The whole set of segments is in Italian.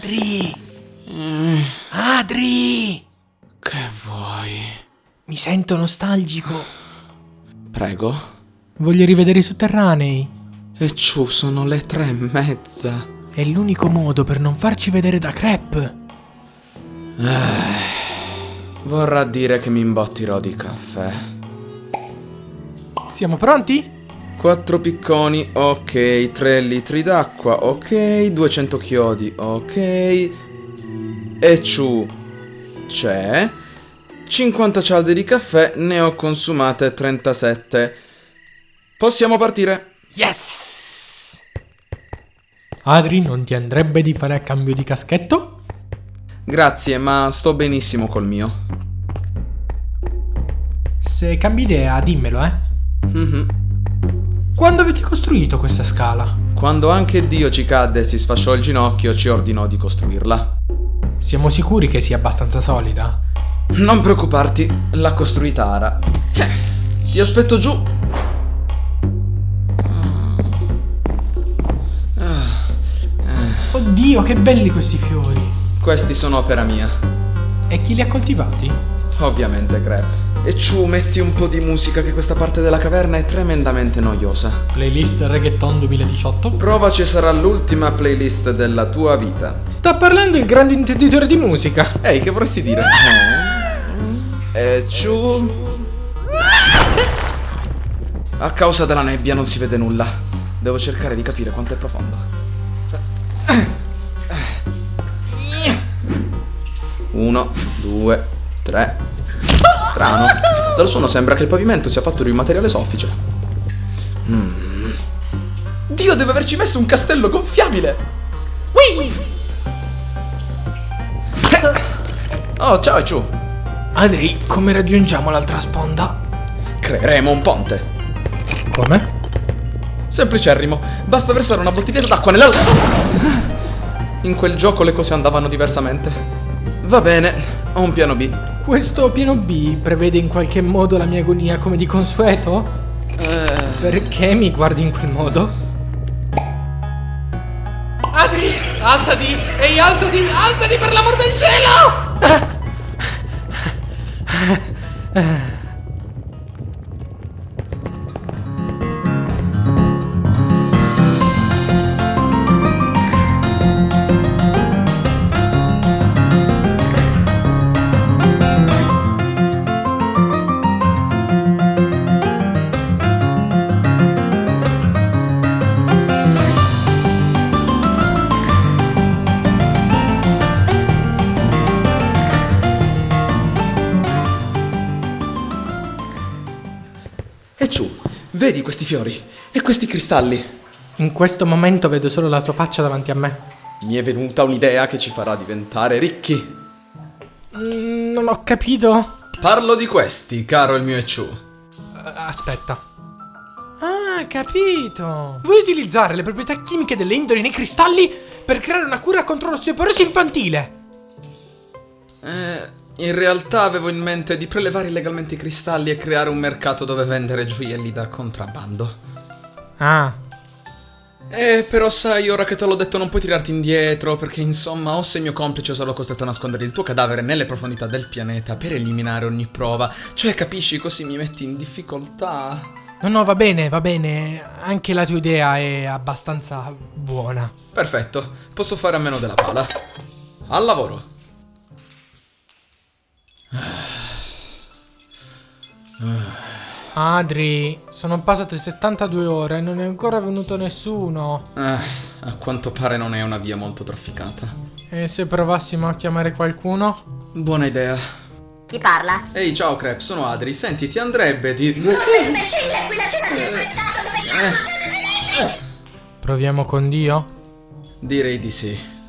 Adri! Mm. Adri! Che vuoi? Mi sento nostalgico. Prego? Voglio rivedere i sotterranei. E ciù, sono le tre e mezza. È l'unico modo per non farci vedere da crepe. Eh, vorrà dire che mi imbottirò di caffè. Siamo pronti? Quattro picconi, ok. Tre litri d'acqua, ok. 200 chiodi, ok. E ciù, c'è. 50 cialde di caffè, ne ho consumate 37. Possiamo partire. Yes! Adri, non ti andrebbe di fare a cambio di caschetto? Grazie, ma sto benissimo col mio. Se cambi idea, dimmelo, eh. Mhm. Quando avete costruito questa scala? Quando anche Dio ci cadde e si sfasciò il ginocchio, ci ordinò di costruirla. Siamo sicuri che sia abbastanza solida? Non preoccuparti, l'ha costruita Ara. Eh, Ti aspetto giù. Oddio, che belli questi fiori! Questi sono opera mia. E chi li ha coltivati? Ovviamente, Crep. E ciù, metti un po' di musica che questa parte della caverna è tremendamente noiosa. Playlist Reggaeton 2018? Provaci sarà l'ultima playlist della tua vita. Sta parlando il grande intenditore di musica. Ehi, che vorresti dire? E ciù. A causa della nebbia non si vede nulla. Devo cercare di capire quanto è profondo. Uno, due, tre. Strano. Dal suono sembra che il pavimento sia fatto di un materiale soffice. Mm. Dio, deve averci messo un castello gonfiabile! Whee! Oh, ciao Ciu! Adri, come raggiungiamo l'altra sponda? Creeremo un ponte. Come? Semplicerrimo, basta versare una bottiglietta d'acqua nella... In quel gioco le cose andavano diversamente. Va bene, ho un piano B. Questo piano B prevede in qualche modo la mia agonia come di consueto? Eh, Perché mi guardi in quel modo? Adri, alzati! Ehi, alzati! Alzati per l'amor del cielo! E Ciu, vedi questi fiori e questi cristalli? In questo momento vedo solo la tua faccia davanti a me. Mi è venuta un'idea che ci farà diventare ricchi. Mm, non ho capito. Parlo di questi, caro il mio Eciu. Eh, Aspetta. Ah, capito. Vuoi utilizzare le proprietà chimiche delle indoli nei cristalli per creare una cura contro l'osteoporosi infantile? Eh, in realtà avevo in mente di prelevare illegalmente i cristalli e creare un mercato dove vendere gioielli da contrabbando. Ah, Eh, però sai, ora che te l'ho detto non puoi tirarti indietro, perché insomma, o sei mio complice o sarò costretto a nascondere il tuo cadavere nelle profondità del pianeta per eliminare ogni prova. Cioè, capisci, così mi metti in difficoltà. no, no, va bene, va bene. Anche la tua idea è abbastanza buona. Perfetto, posso fare a meno della pala. Al lavoro. Adri, sono passate 72 ore e non è ancora venuto nessuno. Eh, a quanto pare non è una via molto trafficata. E se provassimo a chiamare qualcuno? Buona idea. Chi parla? Ehi, ciao Crep, sono Adri. Senti, ti andrebbe di... Imbecille, qui la cena di aspettato dove Proviamo con Dio? Direi di sì.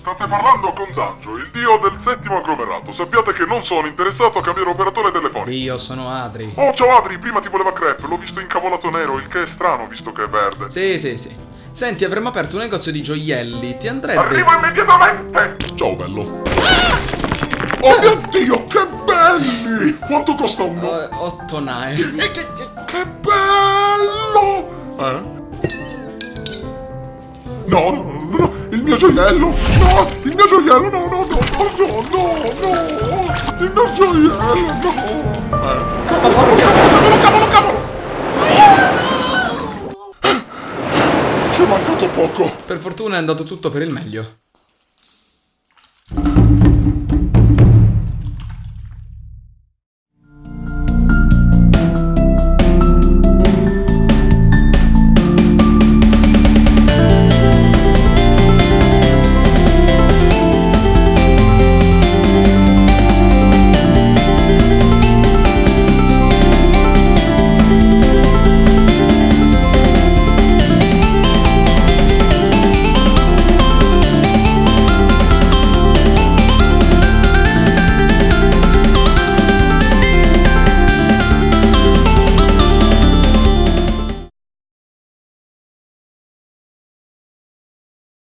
State parlando con Zancio, il dio del settimo agglomerato. Sappiate che non sono interessato a cambiare operatore telefonico. Io sono Adri. Oh, ciao Adri, prima ti voleva crepe, l'ho visto incavolato nero, il che è strano visto che è verde. Sì, sì, sì. Senti, avremmo aperto un negozio di gioielli. Ti andrebbe... Arrivo immediatamente! Ciao bello. Oh mio dio, che belli! Quanto costa uno? Eh, otto nae. Che bello! Eh? No, no, no, mio gioiello! No! Il mio gioiello! No, no, no, no, no, no! Il mio gioiello, no! Eh, cavolo, cavolo, cavolo, cavolo! Ci è mancato poco. Per fortuna è andato tutto per il meglio.